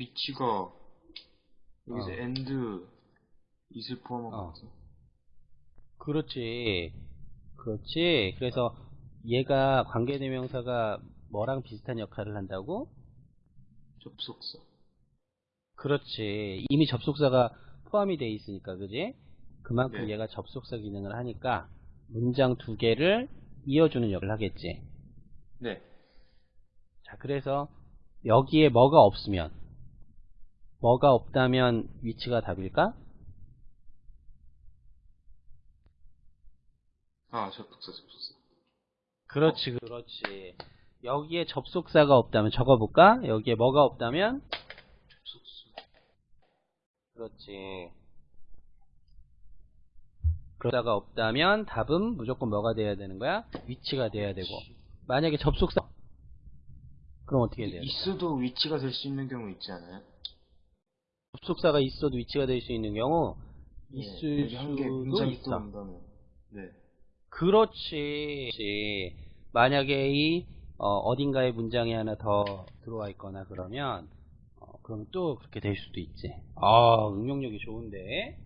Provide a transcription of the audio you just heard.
위치가 여기서 어. and it을 포함한 어. 것 같아. 그렇지. 그렇지. 그래서 얘가 관계대명사가 뭐랑 비슷한 역할을 한다고? 접속사. 그렇지. 이미 접속사가 포함이 돼 있으니까, 그지? 그만큼 네. 얘가 접속사 기능을 하니까 문장 두 개를 이어주는 역할을 하겠지. 네. 자, 그래서 여기에 뭐가 없으면, 뭐가 없다면 위치가 답일까? 아, 접속사, 접속사. 그렇지, 그렇지. 여기에 접속사가 없다면 적어볼까? 여기에 뭐가 없다면? 접속사. 그렇지. 그러다가 없다면 답은 무조건 뭐가 돼야 되는 거야? 위치가 돼야 되고. 만약에 접속사 그럼 어떻게 돼야 돼? 있어도 위치가 될 수 있는 경우 있지 않아요? 접속사가 있어도 위치가 될 수 있는 경우 있을 네, 여기 한개 수도 온다면. 네. 그렇지. 만약에 이 어, 딘가에 문장이 하나 더 들어와 있거나 그러면 어, 그럼 또 그렇게 될 수도 있지. 아, 응용력이 좋은데.